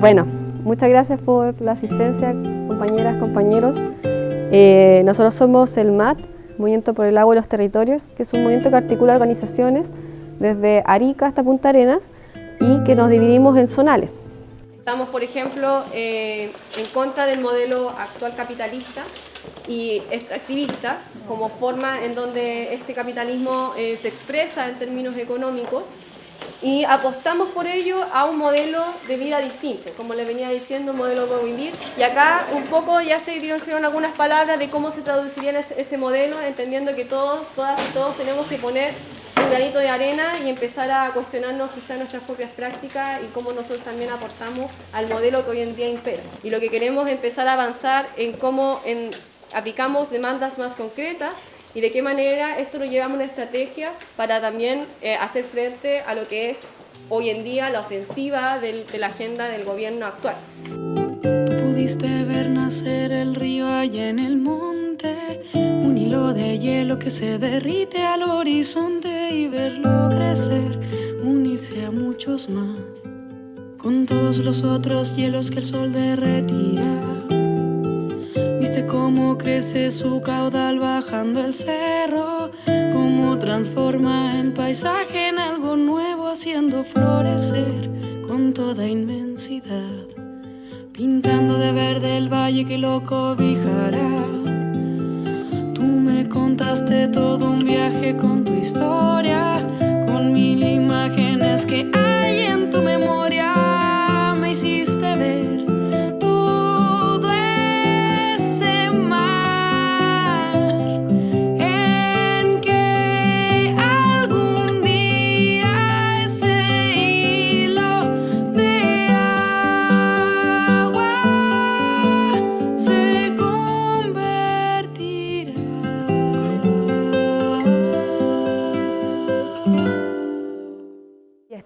Bueno, muchas gracias por la asistencia, compañeras, compañeros. Eh, nosotros somos el MAT, Movimiento por el Agua y los Territorios, que es un movimiento que articula organizaciones desde Arica hasta Punta Arenas y que nos dividimos en zonales. Estamos, por ejemplo, eh, en contra del modelo actual capitalista y extractivista como forma en donde este capitalismo eh, se expresa en términos económicos y apostamos por ello a un modelo de vida distinto, como les venía diciendo, un modelo de vivir. Y acá un poco ya se dijeron algunas palabras de cómo se traduciría ese modelo, entendiendo que todos, todas y todos tenemos que poner un granito de arena y empezar a cuestionarnos quizás nuestras propias prácticas y cómo nosotros también aportamos al modelo que hoy en día impera. Y lo que queremos es empezar a avanzar en cómo en, aplicamos demandas más concretas y de qué manera esto lo llevamos a una estrategia para también eh, hacer frente a lo que es hoy en día la ofensiva del, de la agenda del gobierno actual. Tú pudiste ver nacer el río allá en el monte, un hilo de hielo que se derrite al horizonte y verlo crecer, unirse a muchos más, con todos los otros hielos que el sol derretirá cómo crece su caudal bajando el cerro, cómo transforma el paisaje en algo nuevo, haciendo florecer con toda inmensidad, pintando de verde el valle que lo cobijará. Tú me contaste todo un viaje con tu historia, con mil imágenes que hay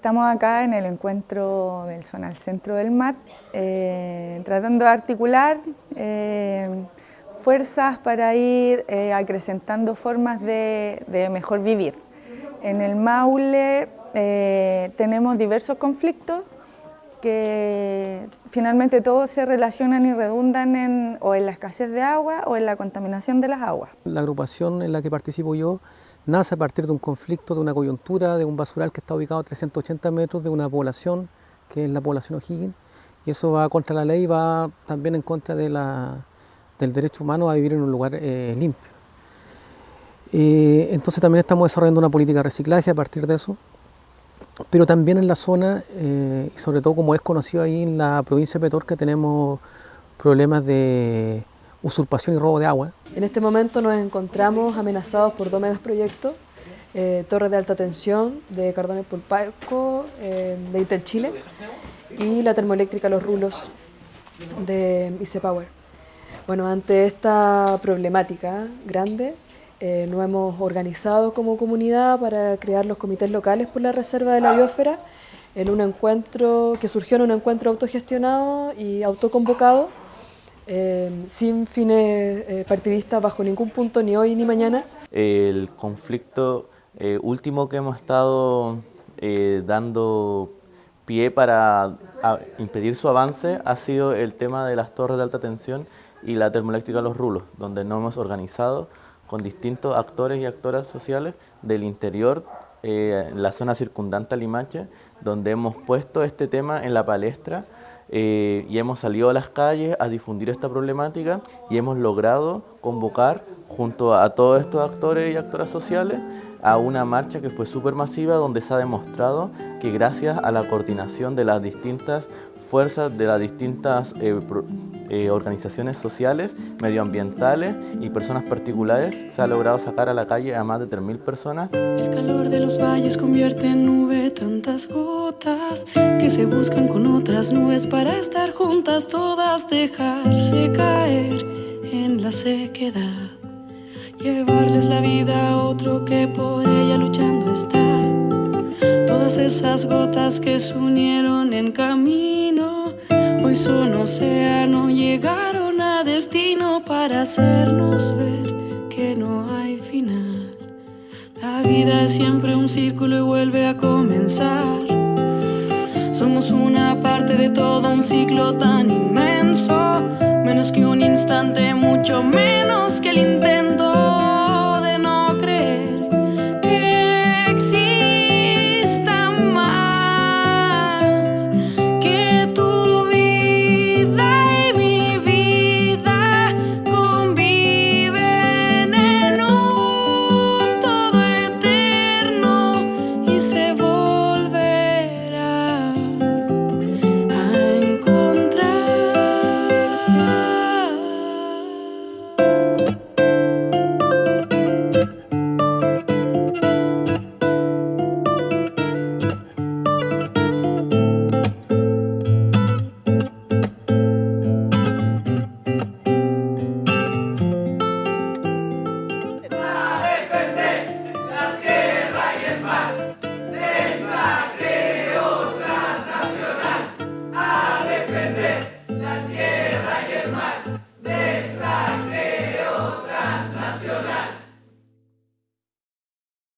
Estamos acá en el encuentro del Zonal Centro del MAT, eh, tratando de articular eh, fuerzas para ir eh, acrecentando formas de, mejor vivir. En el Maule tenemos diversos conflictos que finalmente todos se relacionan y redundan en, o en la escasez de agua o en la contaminación de las aguas. La agrupación en la que participo yo nace a partir de un conflicto, de una coyuntura, de un basural que está ubicado a 380 metros de una población, que es la población O'Higgins, y eso va contra la ley, va también en contra de la, del derecho humano a vivir en un lugar eh, limpio. Eh, entonces también estamos desarrollando una política de reciclaje a partir de eso, pero también en la zona, eh, y sobre todo como es conocido ahí en la provincia de Petorca, tenemos problemas de usurpación y robo de agua. En este momento nos encontramos amenazados por dos megaproyectos, eh, Torres de Alta Tensión de Cardones Pulpaco, eh, de Intel Chile, y la termoeléctrica Los Rulos de IC Power. Bueno, ante esta problemática grande, eh, nos hemos organizado como comunidad para crear los comités locales por la reserva de la biosfera en un encuentro que surgió en un encuentro autogestionado y autoconvocado Em, sin fines eh, partidistas bajo ningún punto, ni hoy ni mañana. El conflicto eh, último que hemos estado eh, dando pie para impedir su avance ha sido el tema de las torres de alta tensión y la termoeléctrica Los Rulos, donde nos hemos organizado con distintos actores y actoras sociales del interior, la zona circundante a Limache, donde hemos puesto este tema en la palestra eh, y hemos salido a las calles a difundir esta problemática y hemos logrado convocar junto a todos estos actores y actoras sociales a una marcha que fue súper masiva donde se ha demostrado que gracias a la coordinación de las distintas fuerzas de las distintas eh, eh, organizaciones sociales, medioambientales y personas particulares, se ha logrado sacar a la calle a más de 3.000 personas. El calor de los valles convierte en nube tantas gotas que se buscan con otras nubes para estar juntas, todas dejarse caer en la sequedad. Llevarles la vida a otro que por ella luchando está. Todas esas gotas que se unieron en camino, océano, llegaron a destino para hacernos ver que no hay final. La vida es siempre un círculo y vuelve a comenzar. Somos una parte de todo un ciclo tan inmenso, menos que un instante, mucho menos que el intento.